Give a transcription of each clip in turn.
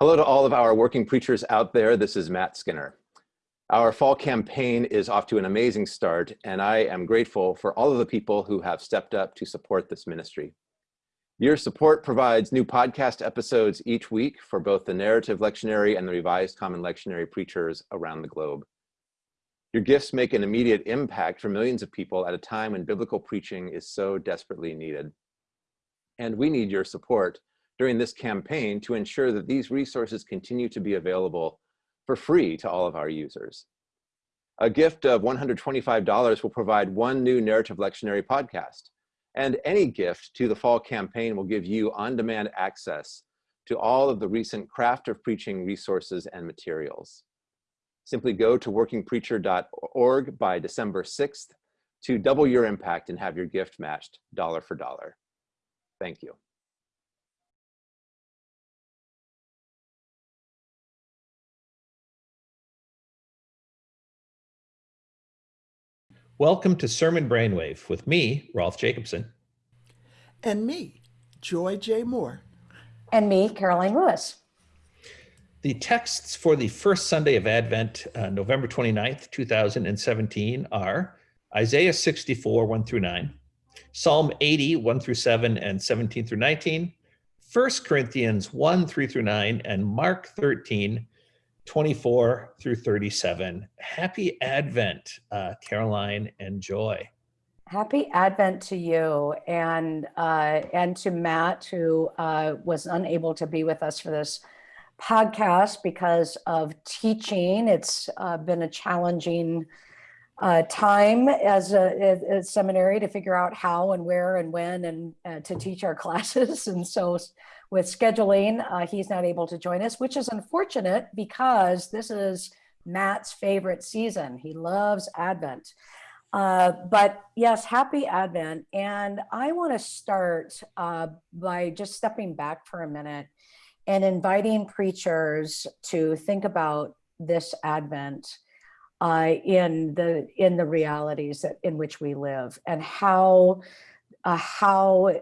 Hello to all of our working preachers out there. This is Matt Skinner. Our fall campaign is off to an amazing start, and I am grateful for all of the people who have stepped up to support this ministry. Your support provides new podcast episodes each week for both the narrative lectionary and the revised common lectionary preachers around the globe. Your gifts make an immediate impact for millions of people at a time when biblical preaching is so desperately needed. And we need your support during this campaign to ensure that these resources continue to be available for free to all of our users. A gift of $125 will provide one new narrative lectionary podcast, and any gift to the fall campaign will give you on-demand access to all of the recent craft of preaching resources and materials. Simply go to workingpreacher.org by December 6th to double your impact and have your gift matched dollar for dollar. Thank you. Welcome to Sermon Brainwave with me, Rolf Jacobson. And me, Joy J. Moore. And me, Karoline Lewis. The texts for the first Sunday of Advent, uh, November 29th, 2017 are Isaiah 64, 1 through 9, Psalm 80, 1 through 7 and 17 through 19, 1 Corinthians 1, 3 through 9, and Mark 13, 24 through 37. Happy Advent, uh, Karoline and Joy. Happy Advent to you and uh, and to Matt, who uh, was unable to be with us for this podcast because of teaching. It's uh, been a challenging uh, time as a, a, seminary to figure out how and where and when and uh, to teach our classes. And so with scheduling, uh, he's not able to join us, which is unfortunate because this is Matt's favorite season. He loves Advent. Uh, but yes, happy Advent. And I want to start uh, by just stepping back for a minute and inviting preachers to think about this Advent uh, in the in the realities that, in which we live and how uh, how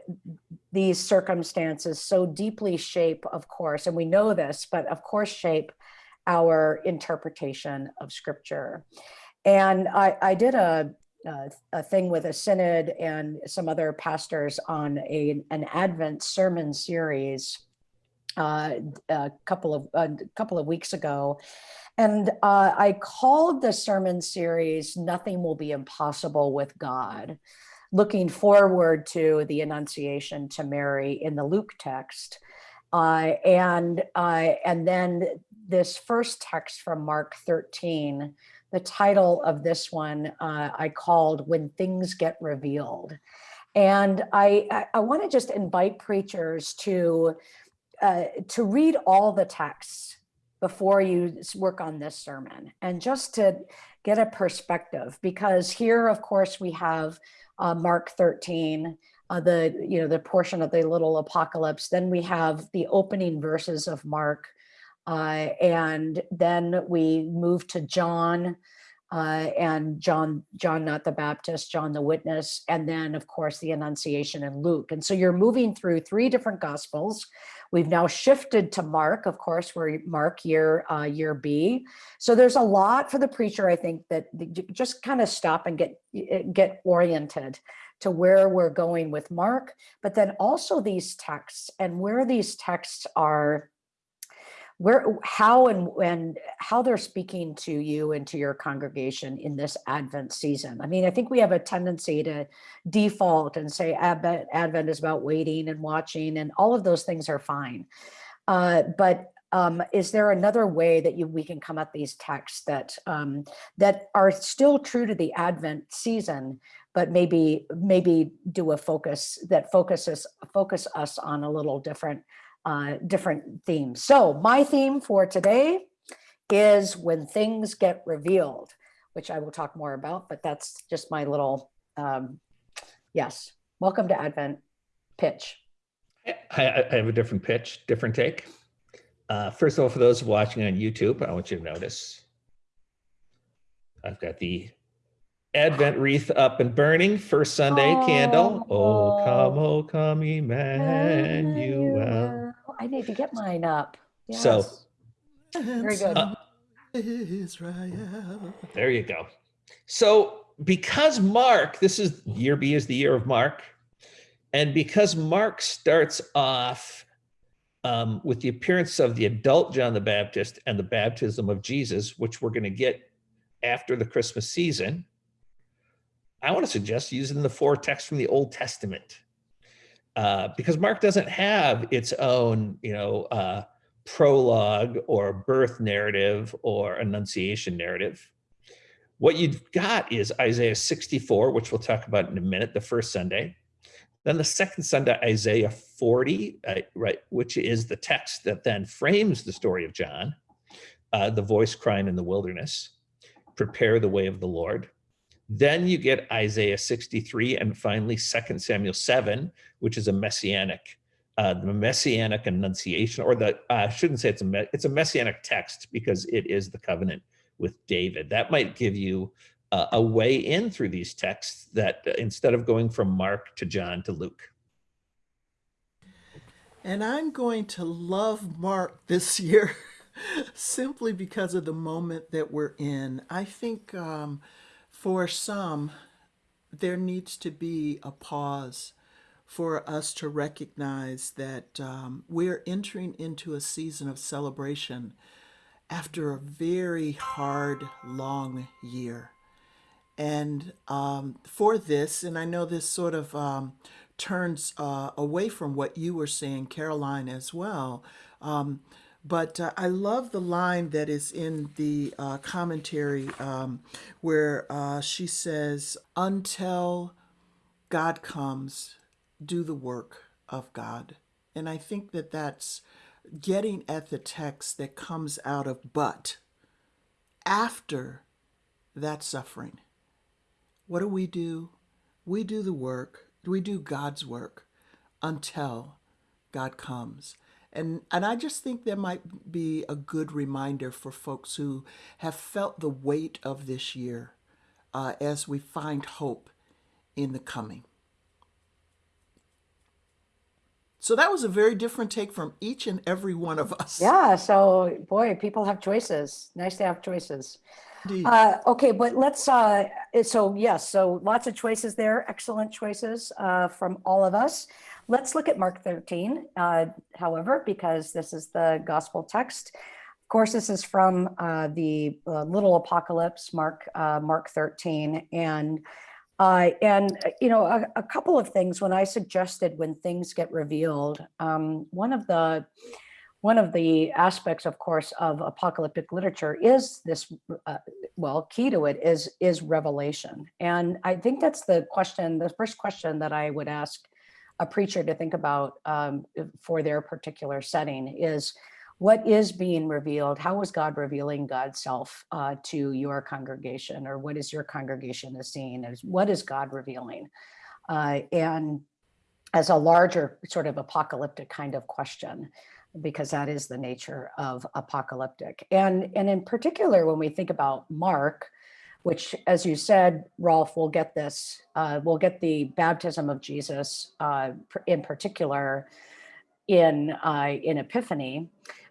these circumstances so deeply shape, of course, and we know this, but of course shape our interpretation of scripture. And I, I did a, a, a, thing with a synod and some other pastors on a, an Advent sermon series uh, a couple of a couple of weeks ago. And uh, I called the sermon series, Nothing Will Be Impossible with God looking forward to the Annunciation to Mary in the Luke text. Uh, and, uh, and then this first text from Mark 13, the title of this one uh, I called When Things Get Revealed. And I, I, I want to just invite preachers to, uh, to read all the texts before you work on this sermon and just to get a perspective because here of course we have uh, Mark 13, uh, the you know the portion of the little apocalypse. Then we have the opening verses of Mark, uh, and then we move to John, uh, and John John not the Baptist, John the Witness, and then of course the Annunciation in Luke. And so you're moving through three different Gospels. We've now shifted to Mark, of course, we're Mark year uh, year B. So there's a lot for the preacher, I think, that just kind of stop and get get oriented to where we're going with Mark, but then also these texts and where these texts are where how and and how they're speaking to you and to your congregation in this advent season. I mean i think we have a tendency to default and say advent advent is about waiting and watching and all of those things are fine. Uh, but um, is there another way that you we can come at these texts that um, that are still true to the advent season but maybe maybe do a focus that focuses focus us on a little different uh, different themes. So my theme for today is when things get revealed, which I will talk more about, but that's just my little, um, yes. Welcome to Advent pitch. I, I have a different pitch, different take. Uh, first of all, for those watching on YouTube, I want you to notice I've got the Advent wreath up and burning, first Sunday oh, candle. Oh, come, oh, come, Emmanuel. I need to get mine up. So- Very good. Uh, Israel. There you go. So because Mark, this is year B is the year of Mark, and because Mark starts off um, with the appearance of the adult John the Baptist and the baptism of Jesus, which we're going to get after the Christmas season, I want to suggest using the four texts from the Old Testament. Uh, because Mark doesn't have its own, you know, uh, prologue or birth narrative or annunciation narrative. What you've got is Isaiah 64, which we'll talk about in a minute, the first Sunday. Then the second Sunday, Isaiah 40, uh, right, which is the text that then frames the story of John, uh, the voice crying in the wilderness, prepare the way of the Lord. Then you get Isaiah 63 and finally 2 Samuel 7, which is a messianic uh, the messianic annunciation, or the I shouldn't say it's a it's a messianic text because it is the covenant with David. That might give you uh, a way in through these texts that uh, instead of going from Mark to John to Luke. And I'm going to love Mark this year simply because of the moment that we're in. I think um, for some, there needs to be a pause for us to recognize that um, we're entering into a season of celebration after a very hard, long year. And um, for this, and I know this sort of um, turns uh, away from what you were saying, Karoline, as well. But uh, I love the line that is in the uh, commentary um, where uh, she says, Until God comes, do the work of God. And I think that that's getting at the text that comes out of but after that suffering. What do we do? We do the work, we do God's work until God comes. And, and I just think there might be a good reminder for folks who have felt the weight of this year uh, as we find hope in the coming. So that was a very different take from each and every one of us. Yeah, so boy, people have choices. Nice to have choices. Uh, okay, but let's, uh, so yes, so lots of choices there, excellent choices uh, from all of us. Let's look at Mark 13, uh, however, because this is the gospel text. Of course, this is from uh, the uh, little apocalypse, Mark, Mark 13. And, and you know, a, a couple of things when I suggested when things get revealed, um, one of the, one of the aspects, of course, of apocalyptic literature is this, uh, well, key to it is, is revelation. And I think that's the question, the first question that I would ask a preacher to think about um, for their particular setting is, what is being revealed? How is God revealing God's self uh, to your congregation? Or what is your congregation is seeing? Is What is God revealing? Uh, and as a larger sort of apocalyptic kind of question because that is the nature of apocalyptic. And, and in particular, when we think about Mark, which as you said, Rolf, we'll get this, uh, we'll get the baptism of Jesus uh, in particular in, uh, in Epiphany.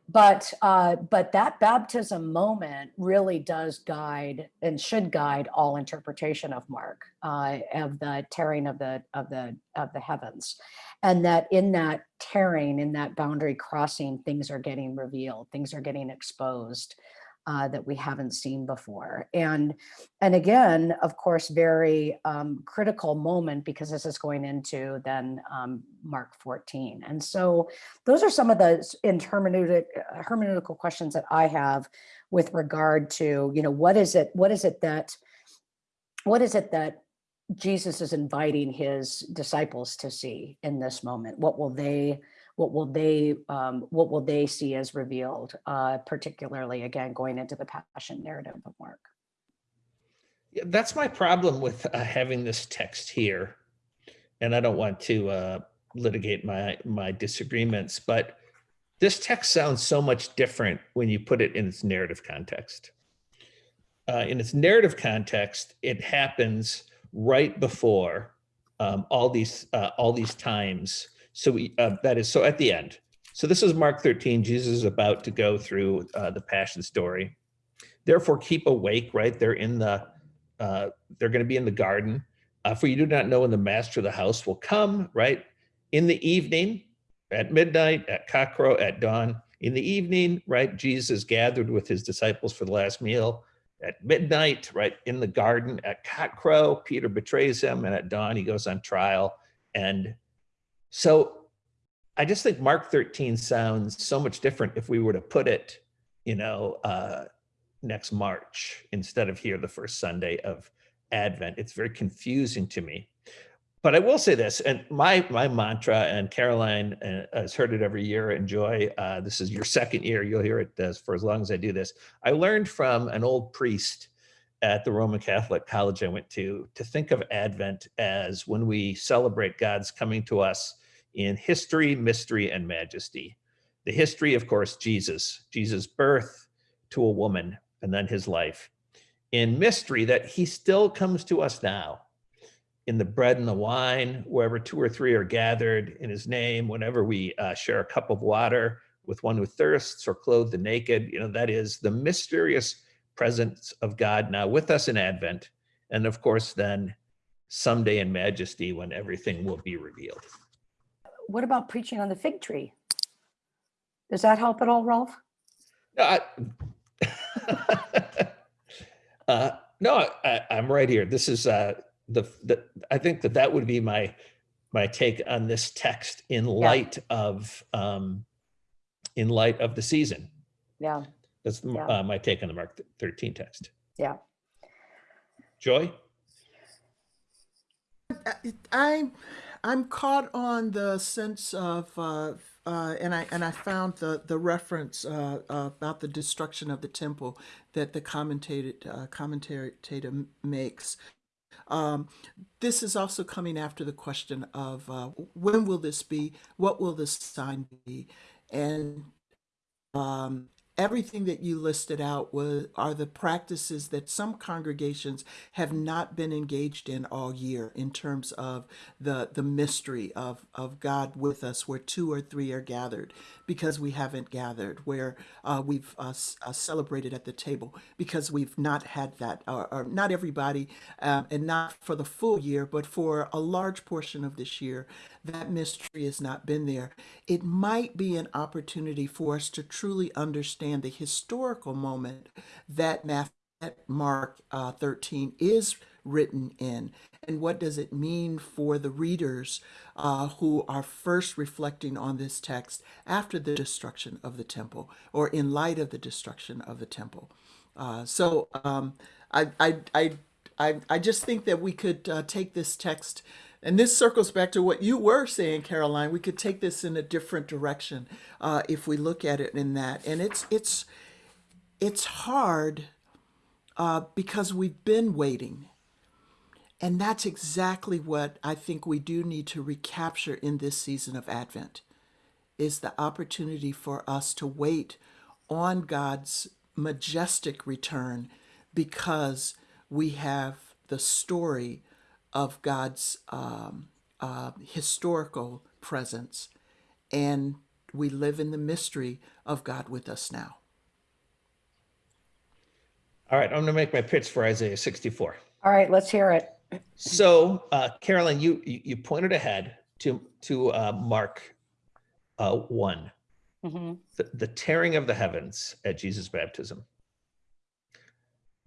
But, uh, but that baptism moment really does guide and should guide all interpretation of Mark, uh, of the tearing of the, of the, of the heavens. And that in that tearing, in that boundary crossing, things are getting revealed, things are getting exposed uh, that we haven't seen before. And, and again, of course, very um, critical moment because this is going into then um, Mark 14. And so those are some of the in hermeneutic, hermeneutical questions that I have with regard to, you know, what is it, what is it that, what is it that Jesus is inviting his disciples to see in this moment. What will they, what will they, um, what will they see as revealed, uh, particularly again, going into the passion narrative of Mark. Yeah, that's my problem with uh, having this text here. And I don't want to uh, litigate my, my disagreements, but this text sounds so much different when you put it in its narrative context. Uh, in its narrative context, it happens right before um, all these uh, all these times. So we uh, that is so at the end. So this is Mark 13. Jesus is about to go through uh, the passion story. Therefore, keep awake, right? They're in the, uh, they're going to be in the garden. Uh, for you do not know when the master of the house will come, right? In the evening, at midnight, at cockcrow, at dawn. In the evening, right? Jesus gathered with his disciples for the last meal. At midnight, right? In the garden, at cockcrow, Peter betrays him, and at dawn, he goes on trial. And so I just think Mark 13 sounds so much different if we were to put it, you know, uh, next March instead of here the first Sunday of Advent. It's very confusing to me. But I will say this, and my my mantra, and Karoline uh, has heard it every year. and Joy. Uh, this is your second year. You'll hear it as, for as long as I do this. I learned from an old priest at the Roman Catholic college I went to to think of Advent as when we celebrate God's coming to us in history, mystery, and majesty. The history, of course, Jesus, Jesus' birth to a woman, and then his life. In mystery, that he still comes to us now in the bread and the wine, wherever two or three are gathered in his name, whenever we uh, share a cup of water with one who thirsts or clothe the naked, you know, that is the mysterious presence of God now with us in Advent. And of course, then someday in majesty when everything will be revealed. What about preaching on the fig tree? Does that help at all, Rolf? No, I, uh, no, I, I'm right here. This is uh, the, the, I think that that would be my, my take on this text in light of, um, in light of the season. Yeah, That's m- Yeah. uh, my take on the Mark 13 text. yeah. Joy? I, I'm caught on the sense of, uh, uh, and I and I found the the reference uh, uh, about the destruction of the temple that the commentator uh, commentator makes. Um, this is also coming after the question of uh, when will this be? What will this sign be? And um, everything that you listed out was are the practices that some congregations have not been engaged in all year in terms of the the mystery of of God with us where two or three are gathered because we haven't gathered where uh, we've uh, uh, celebrated at the table because we've not had that or, or not everybody um, and not for the full year but for a large portion of this year that mystery has not been there. It might be an opportunity for us to truly understand the historical moment that Mark uh, 13 is written in, and what does it mean for the readers uh, who are first reflecting on this text after the destruction of the temple, or in light of the destruction of the temple. Uh, so um, I, I, I, I, I just think that we could uh, take this text, and this circles back to what you were saying, Karoline. We could take this in a different direction uh, if we look at it in that, and it's it's it's hard uh, because we've been waiting. And that's exactly what I think we do need to recapture in this season of Advent is the opportunity for us to wait on God's majestic return because we have the story of God's um, uh, historical presence and we live in the mystery of God with us now. All right, I'm going to make my pitch for Isaiah 64. All right, let's hear it. So, uh, Karoline, you you you pointed ahead to to uh, Mark uh, one, Mhm. the, the tearing of the heavens at Jesus' baptism.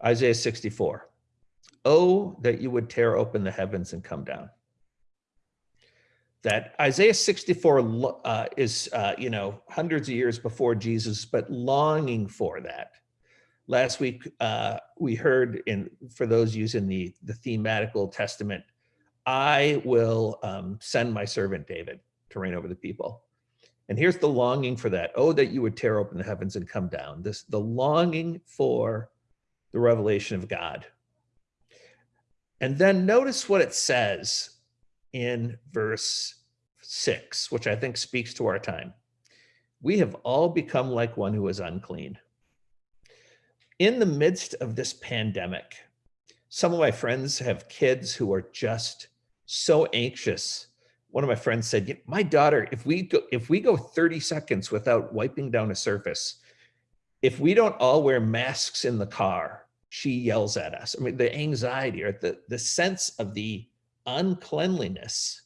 Isaiah 64. Oh, that you would tear open the heavens and come down. That Isaiah 64 uh, is, uh, you know, hundreds of years before Jesus, but longing for that. Last week, uh, we heard in, for those using the, the thematic Old Testament, I will um, send my servant David to reign over the people. And here's the longing for that. Oh, that you would tear open the heavens and come down. This the longing for the revelation of God. And then notice what it says in verse six, which I think speaks to our time. We have all become like one who is unclean. In the midst of this pandemic, some of my friends have kids who are just so anxious one of my friends said, my daughter, if we go, if we go 30 seconds without wiping down a surface, if we don't all wear masks in the car, she yells at us. I mean, the anxiety or the, the sense of the uncleanliness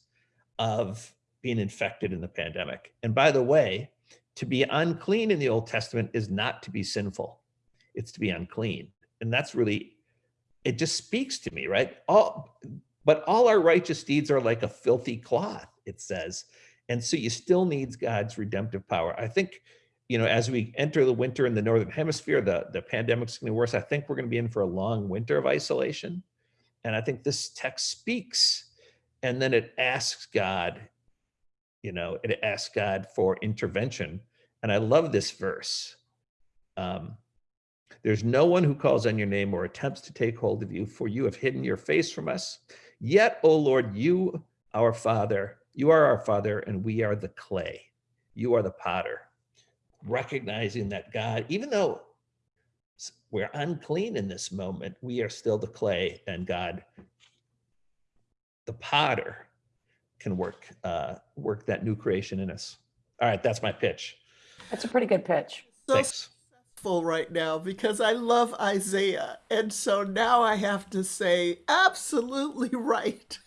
of being infected in the pandemic. And by the way, to be unclean in the Old Testament is not to be sinful. It's to be unclean. And that's really, it just speaks to me, right? All, but all our righteous deeds are like a filthy cloth, it says. And so you still needs God's redemptive power. I think, you know, as we enter the winter in the Northern hemisphere, the, the pandemic's gonna be worse. I think we're gonna be in for a long winter of isolation. And I think this text speaks and then it asks God, you know, it asks God for intervention. And I love this verse. Um, There's no one who calls on your name or attempts to take hold of you, for you have hidden your face from us. Yet, O Lord, you, our Father, you are our Father, and we are the clay. You are the potter. Recognizing that God, even though we're unclean in this moment, we are still the clay, and God, the potter, can work uh, work that new creation in us. All right, that's my pitch. That's a pretty good pitch. So Thanks. successful right now because I love Isaiah. And so now I have to say, absolutely right.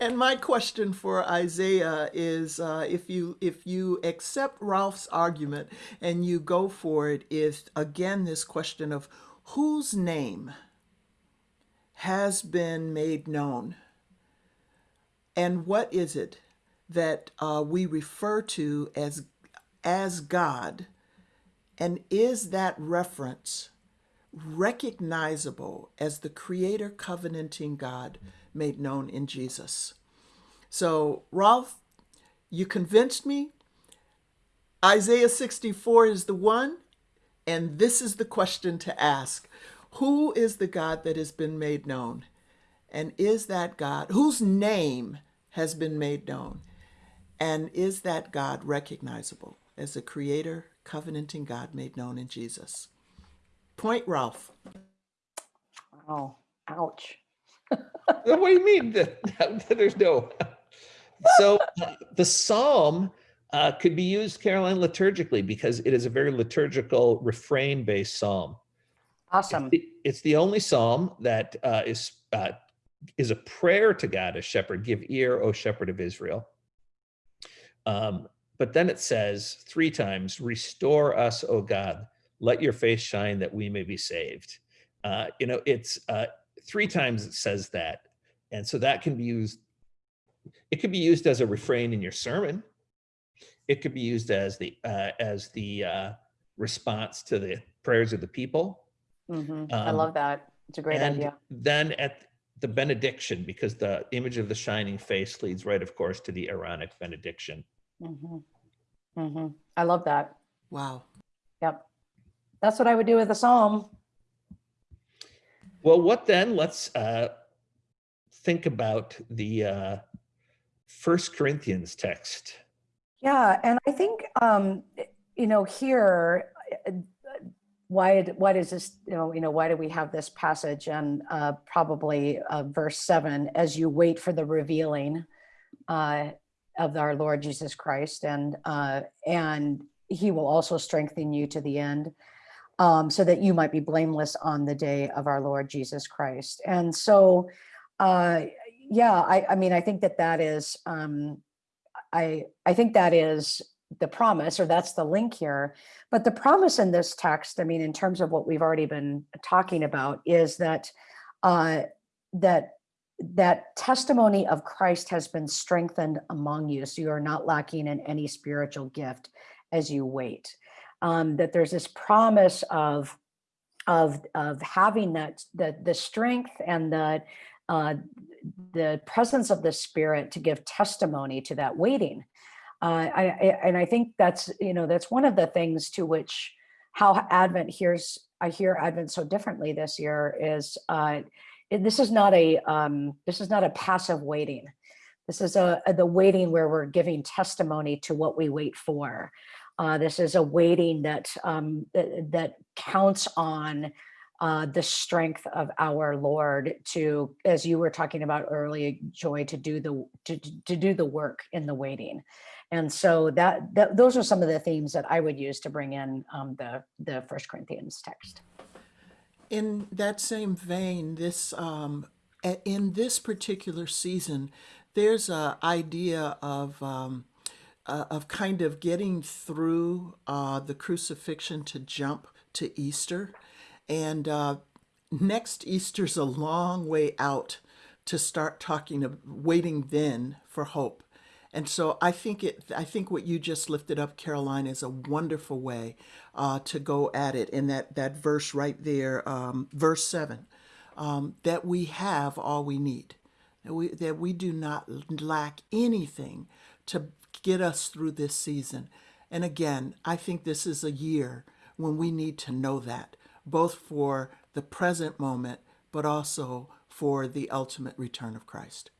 And my question for Isaiah is uh, if you if you accept Rolf's argument and you go for it is again this question of whose name has been made known? And what is it that uh, we refer to as as God? And is that reference recognizable as the creator covenanting God made known in Jesus? So, Rolf, you convinced me. Isaiah 64 is the one, and this is the question to ask Who is the God that has been made known? And is that God whose name has been made known? And is that God recognizable as the creator, covenanting God made known in Jesus? Point, Rolf. Oh, ouch. What do you mean? That, there's no so uh, the psalm uh, could be used caroline liturgically because it is a very liturgical refrain based psalm. Awesome. it's the, it's the only psalm that uh, is uh, is a prayer to god as shepherd give ear o shepherd of israel. Um, but then it says three times restore us o god. Let your face shine that we may be saved. Uh, you know it's uh, three times it says that and so that can be used it could be used as a refrain in your sermon it could be used as the uh, as the uh, response to the prayers of the people Mm -hmm. I Um, love that. It's a great and idea. then at the benediction because the image of the shining face leads right of course to the aaronic benediction hmm hmm I love that. Wow. Yep. That's what I would do with a psalm. Well what then let's uh, think about the uh, first corinthians text Yeah, and I think um, you know here, uh, why why does this you know you know why do we have this passage and uh, probably uh, verse seven as you wait for the revealing uh, of our Lord Jesus Christ and uh, and He will also strengthen you to the end. Um, so that you might be blameless on the day of our Lord Jesus Christ. And so, uh, yeah, I, I mean, I think that that is, um, I I think that is the promise, or that's the link here. But the promise in this text, I mean, in terms of what we've already been talking about, is that uh, that that testimony of Christ has been strengthened among you, so you are not lacking in any spiritual gift as you wait. Um, that there's this promise of of of having that the the strength and the uh, the presence of the Spirit to give testimony to that waiting. Uh, I, I and I think that's you know that's one of the things to which how Advent hears I hear Advent so differently this year is uh, it- this is not a um, this is not a passive waiting. This is a, a- the waiting where we're giving testimony to what we wait for. Uh, this is a waiting that um, that, that counts on uh, the strength of our Lord to, as you were talking about earlier, Joy, to do the to, to do the work in the waiting. And so that, that those are some of the themes that I would use to bring in um, the the First Corinthians text. In that same vein, this um, in this particular season, there's a idea of um, uh, of kind of getting through uh, the crucifixion to jump to Easter, and uh, next Easter's a long way out to start talking of waiting then for hope. And so I think it. I think what you just lifted up, Karoline, is a wonderful way uh, to go at it. In that that verse right there, um, verse seven, um, that we have all we need, that we that we do not lack anything to get us through this season. And again, I think this is a year when we need to know that, both for the present moment, but also for the ultimate return of Christ.